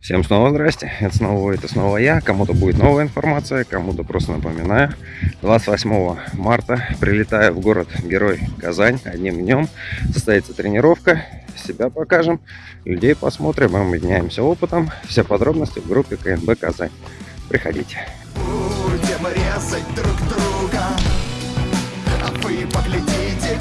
Всем снова здрасте, это снова это снова я. Кому-то будет новая информация, кому-то просто напоминаю. 28 марта прилетаю в город Герой Казань одним днем. Состоится тренировка, себя покажем, людей посмотрим, а Мы обменяемся опытом. Все подробности в группе КНБ Казань. Приходите. Будем резать друг друга, а вы поглядите,